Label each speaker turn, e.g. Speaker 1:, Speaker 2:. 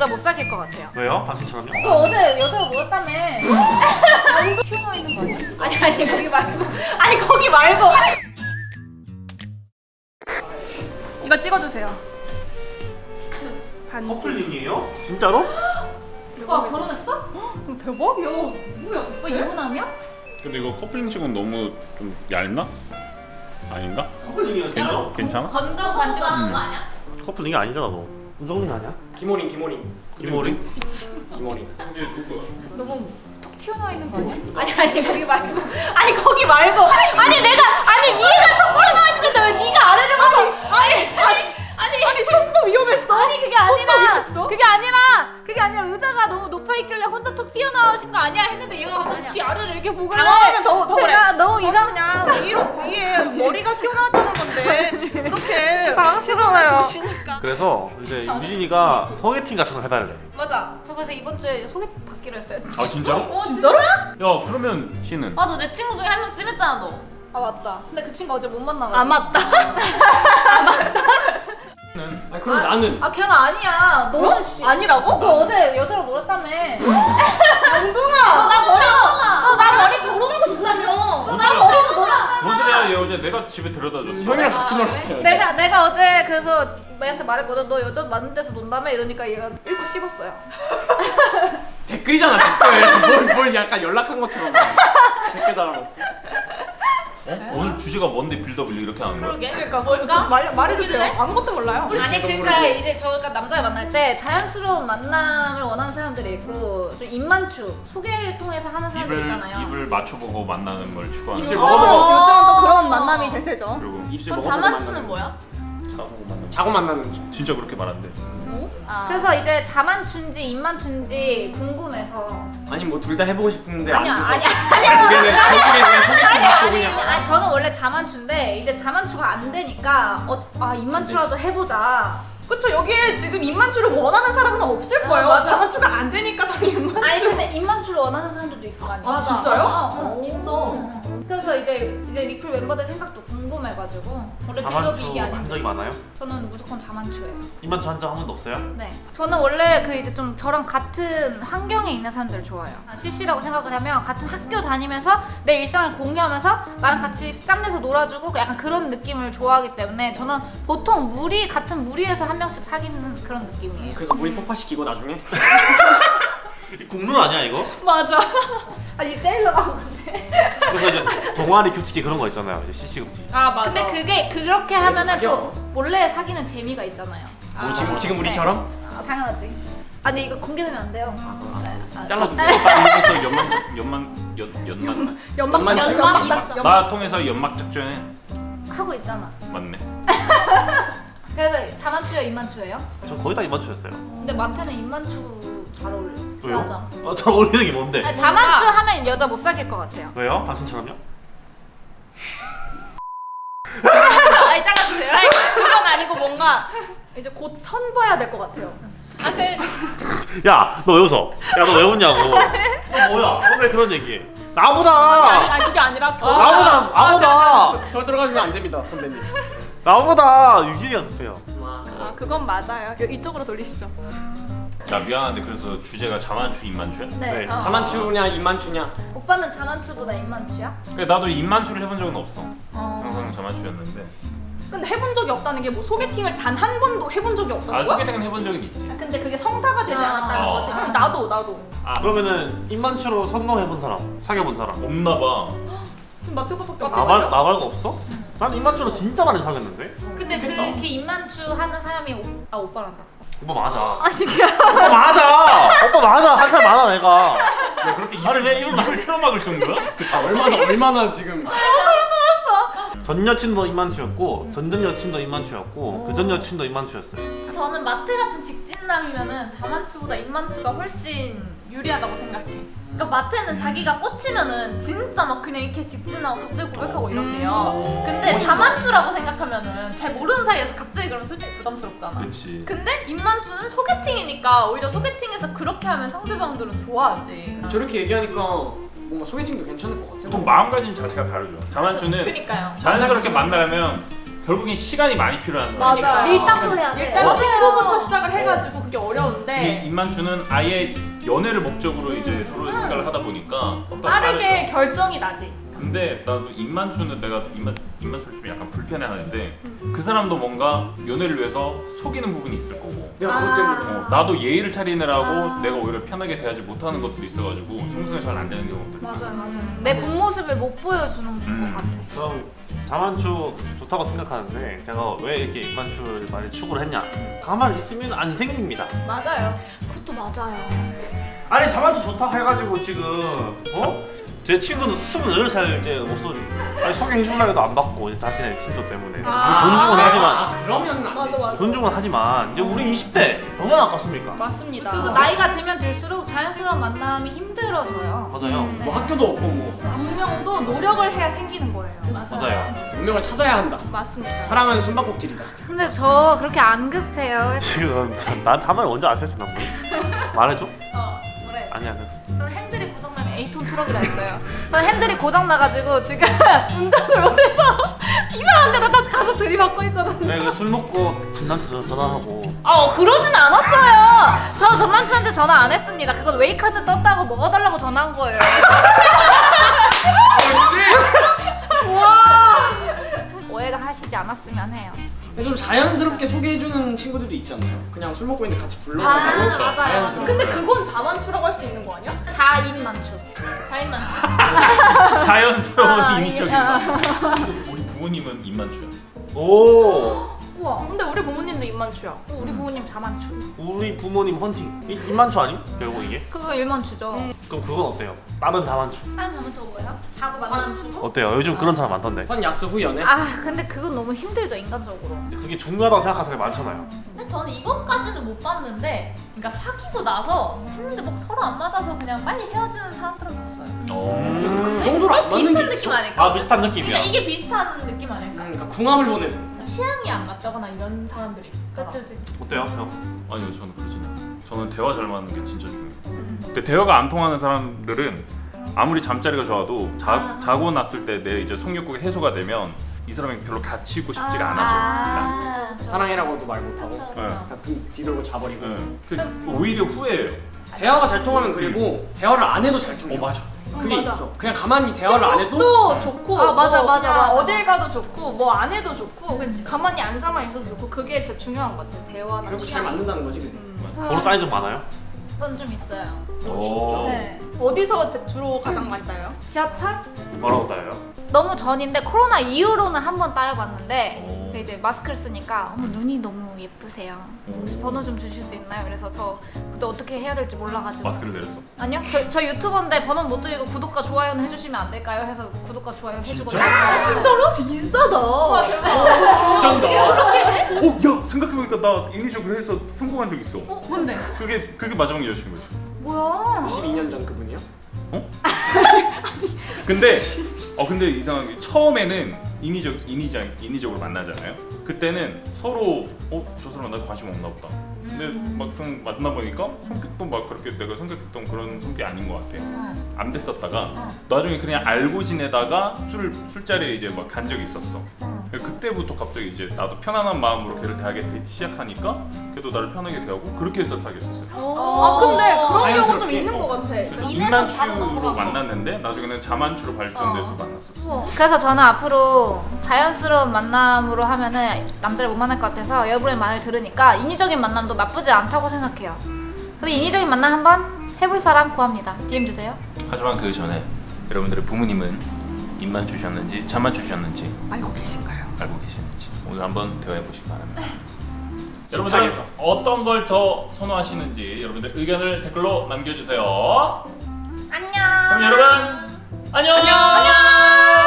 Speaker 1: 여자 못 사귈 것 같아요.
Speaker 2: 왜요? 당신처럼요?
Speaker 1: 너 어제 여자랑 놀았다며. 방도 튀어나와 있는 거 아니야? 아니 아니 거기 말고. 아니 거기 말고.
Speaker 3: 이거 찍어주세요. 반지.
Speaker 2: 커플링이에요? 진짜로?
Speaker 1: 와 결혼했어?
Speaker 3: 어, 대박이야. 뭐야?
Speaker 1: 너 유부남이야?
Speaker 4: 근데 이거 커플링식은 너무 좀 얇나? 아닌가?
Speaker 2: 커플링이요 진짜로?
Speaker 4: 괜찮아?
Speaker 1: 건강 반지 같은 거 아니야?
Speaker 2: 커플링이 아니잖아 너 우정민 아니야? 김호리?
Speaker 5: 기모린
Speaker 4: 근데 누구?
Speaker 1: 너무 톡 튀어나와 있는 거 아니야? 아니 아니 거기 말고. 아니 거기 말고. 아니 내가 아니 위에가 톡 튀어나와 있는 건데 왜 네가 아래를 봐서? 아니 아니 아니 아니
Speaker 3: 손도 위험했어.
Speaker 1: 아니 그게 아니라
Speaker 3: 위험했어?
Speaker 1: 그게 아니라 그게 아니라 의자가 너무 높아 있길래 톡 튀어나오신 거 아니야 했는데 얘가 갑자기 지 아래를 이렇게 보길래
Speaker 3: 당황하면 더- 더
Speaker 1: 제가 너무
Speaker 3: 저는
Speaker 1: 이상
Speaker 3: 그냥 위로 위에 머리가 튀어나왔다는 건데 이렇게
Speaker 1: 당황스러워요.
Speaker 3: 보시니까.
Speaker 2: 그래서 이제 유진이가 소개팅 같은 거 해달래
Speaker 1: 맞아 저 그래서 이번 주에 소개 받기로 했어요
Speaker 4: 아 진짜로?
Speaker 1: 어
Speaker 3: 진짜로?
Speaker 4: 야 그러면 씨는?
Speaker 1: 맞아 내 친구 중에 한 명 찜했잖아 너. 아 맞다. 근데 그 친구 어제 못 만나가지고.
Speaker 3: 아 맞다.
Speaker 5: 는아 나는
Speaker 1: 아 걔는 아니야. 너는 씨.
Speaker 3: 아니라고?
Speaker 1: 너 어제 여자랑 놀았다며.
Speaker 3: 영둥아.
Speaker 1: 나 머리가.
Speaker 3: 나 머리 결혼하고 싶다며.
Speaker 1: 나 머리가 놀았잖아.
Speaker 4: 뭔 소리야 얘 어제 내가 집에 데려다 줬어
Speaker 5: 형이랑 같이 놀았어요
Speaker 1: 내가 내가 어제 그래서 얘한테 말했거든. 너 여자 많은 데서 논다며 이러니까 얘가 일부 씹었어요.
Speaker 5: 댓글이잖아 댓글 뭘, 뭘 약간 연락한 것처럼 댓글 달아놓고
Speaker 4: 어? 오늘 주제가 뭔데 빌드업을 이렇게 하는 거야?
Speaker 1: 그러게.
Speaker 3: 그러니까
Speaker 1: 뭘까?
Speaker 3: 말 말해주세요. 아무것도 몰라요.
Speaker 1: 아니 그러니까 이제 저희가 남자를 만날 때 자연스러운 만남을 원하는 사람들이 있고 좀 입만추 소개를 통해서 하는 사람들
Speaker 4: 입을
Speaker 1: 있잖아요.
Speaker 4: 입을 맞춰보고 만나는 걸 추구하는
Speaker 5: 입술
Speaker 4: 거.
Speaker 5: 먹어보고.
Speaker 3: 요즘은 또 그런 만남이 대세죠.
Speaker 4: 그리고
Speaker 5: 입술 먹어보고
Speaker 1: 자만추는
Speaker 5: 만나는
Speaker 1: 뭐야?
Speaker 4: 자고 만나는
Speaker 5: 자고 만나는.
Speaker 4: 진짜 그렇게 말한대
Speaker 3: 아.
Speaker 1: 그래서 이제 자만 춘지 입만 춘지 궁금해서.
Speaker 5: 아니 뭐 둘 다 해보고 싶은데
Speaker 1: 아니야
Speaker 5: 안 돼서.
Speaker 1: 아니야. 아니야.
Speaker 5: 우리는 단둘이 그냥 소개팅 그냥
Speaker 1: 아니 저는 원래 자만추인데 이제 자만 추가 안 되니까 어, 아 입만 추라도 해보자.
Speaker 3: 그쵸 여기에 지금 입만추를 원하는 사람은 없을 거예요.
Speaker 1: 아, 맞아.
Speaker 3: 자만추가 안 되니까 다 입만추.
Speaker 1: 아니 근데 입만추를 원하는 사람들도 있을 거 아니야.
Speaker 3: 아, 진짜요?
Speaker 1: 어, 어, 있어 그래서 이제 이제 리플 멤버들 생각도 궁금해가지고 원래 빌드업이
Speaker 2: 자만추
Speaker 1: 이게
Speaker 2: 한
Speaker 1: 아닌데
Speaker 2: 적이 많아요?
Speaker 1: 저는 무조건 자만추예요
Speaker 2: 입만추 한 적 한 번도 없어요?
Speaker 1: 네. 저는 원래 그 이제 좀 저랑 같은 환경에 있는 사람들을 좋아해요. CC라고 생각을 하면 같은 학교 다니면서 내 일상을 공유하면서 나랑 같이 짬내서 놀아주고 약간 그런 느낌을 좋아하기 때문에 저는 보통 무리 같은 무리에서 한 명씩 사귀는 그런 느낌이에요.
Speaker 5: 그래서 물이 폭파시키고 나중에
Speaker 2: 국룰 아니야 이거?
Speaker 3: 맞아.
Speaker 1: 아니 셀러라고 근데.
Speaker 2: 그래서 이제 동아리 규칙이 그런 거 있잖아요 이제 CC급지
Speaker 3: 아 맞아.
Speaker 1: 근데 그게 그렇게 하면은
Speaker 5: 사겨.
Speaker 1: 또 몰래 사귀는 재미가 있잖아요.
Speaker 5: 뭐 지금 지금 우리처럼
Speaker 1: 아, 당연하지. 아니 이거 공개되면 안 돼요. 아,
Speaker 5: 잘라주세요
Speaker 4: 통해서 연막 연막 연
Speaker 3: 연막
Speaker 5: 연막
Speaker 3: 연막
Speaker 1: 연막
Speaker 3: 연막
Speaker 1: 작전.
Speaker 4: 나 통해서 연막 작전해
Speaker 1: 하고 있잖아.
Speaker 4: 맞네
Speaker 1: 그래서 자만추예요, 입만추예요?
Speaker 2: 저 거의 다 입만추였어요
Speaker 1: 근데 마태는 입만추 잘 어울려.
Speaker 2: 왜요?
Speaker 1: 맞아.
Speaker 2: 아, 잘 어울리는 게 뭔데?
Speaker 1: 아니, 자만추 하면 여자 못 사귈 것 같아요.
Speaker 2: 왜요? 당신처럼요?
Speaker 1: 아니 잘라주세요.
Speaker 3: 그건 아니고 뭔가 이제 곧 선봐야 될 것 같아요.
Speaker 1: 아, 그,
Speaker 2: 야, 너 왜 웃어? 야, 너 왜 웃냐고. 너 뭐야? 너 왜 그런 얘기해? 나보다!
Speaker 3: 아니 그게 아니라
Speaker 2: 나보다! 나보다!
Speaker 5: 저 들어가시면 안 됩니다 선배님
Speaker 2: 나보다 유진이가 급해요.
Speaker 3: 아 그건 맞아요. 이쪽으로 돌리시죠.
Speaker 4: 나 미안한데 그래서 주제가 자만추 입만추야?
Speaker 1: 네.
Speaker 2: 네.
Speaker 1: 어.
Speaker 5: 자만추냐 입만추냐
Speaker 1: 오빠는 자만추보다 입만추야?
Speaker 4: 그래 나도 입만추를 해본 적은 없어
Speaker 1: 어.
Speaker 4: 항상 자만추였는데
Speaker 3: 근데 해본 적이 없다는 게 뭐 소개팅을 단 한 번도 해본 적이 없다는
Speaker 4: 아
Speaker 3: 거야?
Speaker 4: 소개팅은 해본 적은 있지
Speaker 3: 근데 그게 성사가 되지
Speaker 1: 아.
Speaker 3: 않았다는
Speaker 4: 어.
Speaker 3: 거지. 응, 나도 나도.
Speaker 4: 아
Speaker 2: 그러면은 입만추로 성공해본 사람, 사귀어본 사람.
Speaker 4: 없나봐
Speaker 3: 지금 마트 오빠밖에
Speaker 2: 나, 말, 나 말고 없어? 난 입만추로 진짜 많이 사귀었는데?
Speaker 1: 근데 그, 그 입만추 하는 사람이 오, 아 오빠란다.
Speaker 2: 오빠 맞아. 오빠 맞아! 오빠 맞아! 한 살 많아, 내가.
Speaker 4: 야 그렇게 입,
Speaker 2: 아니, 왜 입을 막-
Speaker 4: 입을 틀어막을 정도야?
Speaker 5: 아 얼마나 얼마나 지금
Speaker 2: 전 여친도 입만추였고, 전전 여친도 입만추였고, 그 전 여친도 입만추였어요.
Speaker 6: 저는 마태 같은 직진남이면은 자만추보다 입만추가 훨씬 유리하다고 생각해. 그러니까 마태는 자기가 꽂히면은 진짜 막 그냥 이렇게 직진하고 갑자기 고백하고 이런대요. 근데 자만추라고 생각하면은 잘 모르는 사이에서 갑자기 그러면 솔직히 부담스럽잖아.
Speaker 4: 그치
Speaker 6: 근데 입만추는 소개팅이니까 오히려 소개팅에서 그렇게 하면 상대방들은 좋아하지.
Speaker 5: 저렇게 얘기하니까 뭔가 소개팅도 괜찮을 것 같아요
Speaker 4: 또 마음가짐 자체가 다르죠 자만추는
Speaker 6: 그니까요.
Speaker 4: 자연스럽게 만나려면 결국엔 시간이 많이 필요한 사람이니까
Speaker 6: 맞아요.
Speaker 1: 밀당도 해야 돼.
Speaker 3: 일단 친구부터 시작을 해가지고 그게 어려운데
Speaker 4: 임만추는 아예 연애를 목적으로 이제 서로 생각을 하다 보니까
Speaker 3: 빠르게
Speaker 4: 다르죠.
Speaker 3: 결정이 나지.
Speaker 4: 근데 나도 임만추는 내가 임만 임만추를 좀 약간 불편해하는데 그 사람도 뭔가 연애를 위해서 속이는 부분이 있을 거고
Speaker 5: 내가 그것 때문에
Speaker 4: 어, 나도 예의를 차리느라고 내가 오히려 편하게 대하지 못하는 것들이 있어가지고 성승이 잘 안 되는 경우들
Speaker 1: 맞아요, 맞아요. 내 본 모습을 못 보여주는
Speaker 4: 음.
Speaker 1: 것 같아.
Speaker 2: 저는 자만추 좋다고 생각하는데 제가 왜 이렇게 입만추를 많이 추구를 했냐 가만히 있으면 안 생깁니다
Speaker 3: 맞아요.
Speaker 1: 그것도 맞아요.
Speaker 2: 아니 자만추 좋다 해가지고 지금 어? 제 친구는 28살 제 목소리 아니 소개해주려 해도 안 받고 이제 자신의 신조 때문에
Speaker 1: 아.
Speaker 2: 존중은 하지만
Speaker 5: 아 그러면 안
Speaker 3: 맞아. 맞아.
Speaker 2: 존중은 하지만 이제 우리 20대 얼마나 아깝습니까?
Speaker 3: 맞습니다.
Speaker 1: 그리고 나이가 들면 들수록 자연스러운 만남이 힘들어져요.
Speaker 2: 맞아요
Speaker 1: 음, 네.
Speaker 5: 뭐 학교도 없고 뭐
Speaker 3: 운명도 노력을 해야 생기는 거예요.
Speaker 2: 맞아요
Speaker 5: 운명을 찾아야 한다.
Speaker 3: 맞습니다.
Speaker 5: 사랑은 숨바꼭질이다.
Speaker 1: 근데 저 그렇게 안 급해요.
Speaker 2: 지금 나한테 한 마디 먼저 아세요 지난번 말해줘?
Speaker 3: 어
Speaker 1: 2톤 트럭이라 했어요. 저 핸들이 고장나가지고 지금 운전을 못해서 이상한 데다 가서 들이받고 있거든요.
Speaker 2: 네, 술 먹고 전남친한테 전화하고.
Speaker 1: 아 어, 그러진 않았어요. 저 전남친한테 전화 안 했습니다. 그건 웨이카드 떴다고 먹어달라고 전화한 거예요. 아, 하시지 않았으면 해요.
Speaker 5: 좀 자연스럽게 소개해주는 친구들도 있잖아요. 그냥 술 먹고 있는데 같이 불러가지고
Speaker 1: 아, 맞아요.
Speaker 5: 자연스럽게.
Speaker 3: 근데 그건 자만추라고 할 수 있는 거 아니야?
Speaker 1: 자인만추. 자인만추.
Speaker 4: 자연스러운
Speaker 1: 아,
Speaker 4: 이미지적이다 우리 부모님은 임만추야
Speaker 2: 오
Speaker 3: 우와. 근데 우리 부모님도 입만추야.
Speaker 1: 우리 부모님 자만추.
Speaker 2: 우리 부모님 헌팅 이, 입만추 아님? 결국 이게?
Speaker 1: 그거 일만추죠.
Speaker 2: 그럼 그건 어때요? 다른 다만추
Speaker 1: 다른 자만추가 뭐예요? 자고 만남추고?
Speaker 2: 어때요? 요즘 그런 사람 많던데
Speaker 5: 선 야스 후 연애.
Speaker 1: 아, 근데 그건 너무 힘들죠, 인간적으로.
Speaker 2: 그게 중요하다고 생각하는 사람이 많잖아요
Speaker 6: 근데 저는 이것까지는 못 봤는데 그러니까 사귀고 나서 했는데 막 서로 안 맞아서 그냥 빨리 헤어지는 사람들은 봤어요
Speaker 5: 그 정도로 안 맞는
Speaker 6: 비슷한
Speaker 5: 게
Speaker 6: 느낌
Speaker 5: 있어.
Speaker 6: 아닐까?
Speaker 2: 아 비슷한 느낌이야
Speaker 6: 그러니까 이게 비슷한 느낌 아닐까?
Speaker 5: 음, 그러니까 궁합을 보내는.
Speaker 6: 취향이 안 맞다거나 이런 사람들이
Speaker 1: 그치, 그치.
Speaker 2: 어때요 형?
Speaker 4: 아니요 저는 그러진 않아요 저는 대화 잘 맞는 게 진짜 중요해요 근데 대화가 안 통하는 사람들은 아무리 잠자리가 좋아도 자,
Speaker 1: 아.
Speaker 4: 자고 났을 때 내 이제 성욕구가 해소가 되면 이 사람이 별로 같이 있고 싶지가 아, 난.
Speaker 1: 그쵸, 그쵸.
Speaker 5: 사랑해라고도 말 못하고
Speaker 6: 그쵸,
Speaker 4: 네.
Speaker 6: 그쵸.
Speaker 5: 그냥 등 뒤돌고 자버리고.
Speaker 4: 네. 그래서 오히려 후회해요
Speaker 5: 대화가 잘 통하면 그리고 대화를 안 해도 잘 통해.
Speaker 4: 어 맞아
Speaker 5: 그게
Speaker 3: 맞아.
Speaker 5: 있어. 그냥 가만히 대화를 안 해도
Speaker 3: 좋고
Speaker 1: 아, 맞아,
Speaker 3: 뭐
Speaker 1: 맞아, 맞아.
Speaker 3: 어딜 가도 좋고 뭐 안 해도 좋고 그냥 가만히 앉아만 있어도 좋고 그게 진짜 중요한 것 같아 대화나
Speaker 5: 결국 잘. 맞는다는 거지. 그게.
Speaker 3: 음.
Speaker 2: 번호 따인 적 많아요?
Speaker 1: 전 좀 있어요.
Speaker 4: 오.
Speaker 1: 네.
Speaker 3: 어디서 제- 주로 가장 많이 따요?
Speaker 1: 지하철?
Speaker 2: 뭐라고 따요?
Speaker 1: 너무 전인데 코로나 이후로는 한 번 따여봤는데
Speaker 4: 오.
Speaker 1: 근데 이제 마스크를 쓰니까 어머 눈이 너무 예쁘세요. 혹시
Speaker 4: 오.
Speaker 1: 번호 좀 주실 수 있나요? 그래서 저 그때 어떻게 해야 될지 몰라가지고
Speaker 4: 마스크를 내렸어
Speaker 1: 아니요 저, 저 유튜버인데 번호 못 드리고 구독과 좋아요는 해주시면 안 될까요? 해서 구독과 좋아요 해주거든요.
Speaker 3: 진짜로? 비싸다.
Speaker 5: 쩐다.
Speaker 4: 어? 야 생각해보니까 나 인위적으로 해서 성공한 적 있어
Speaker 1: 뭔데?
Speaker 4: 그게 그게 마지막 여자친구였어
Speaker 1: 뭐야?
Speaker 5: 12년 전 그분이요?
Speaker 4: 근데 어 근데 이상하게 처음에는 인위적 인위적 인위적으로 만나잖아요. 그때는 서로 어 저 사람 나한테 관심 없나 보다. 근데 막상 만나 보니까 성격도 막 그렇게 내가 생각했던 그런 성격이 아닌 것 같아.
Speaker 1: 응.
Speaker 4: 안 됐었다가
Speaker 1: 어.
Speaker 4: 나중에 그냥 알고 지내다가 술 술자리에 이제 막 간 적이 있었어.
Speaker 1: 응.
Speaker 4: 그때부터 갑자기 이제 나도 편안한 마음으로 걔를 대하게 되- 시작하니까 걔도 나를 편하게 대하고 그렇게 해서 사귀었었어요.
Speaker 3: 아 근데 그런 경우 좀. 있는 것 같아.
Speaker 4: 인만추로. 만났는데 나중에는 자만추로 발전돼서 만났었어.
Speaker 1: 우와. 그래서 저는 앞으로 자연스러운 만남으로 하면은 남자를 못 만날 것 같아서 여러분의 말을 들으니까 인위적인 만남도 나쁘지 않다고 생각해요. 근데 인위적인 만남 한번 해볼 사람 구합니다. DM 주세요.
Speaker 4: 하지만 그 전에 여러분들의 부모님은 입만 주셨는지 잠만 주셨는지
Speaker 3: 알고 계신가요?
Speaker 4: 알고 계시는지 오늘 한번 대화해 보시기 바랍니다.
Speaker 5: 여러분들
Speaker 4: 여러분들 어떤 걸 더 선호하시는지 여러분들 의견을 댓글로 남겨주세요.
Speaker 1: 안녕.
Speaker 4: 그럼 여러분 안녕. 안녕.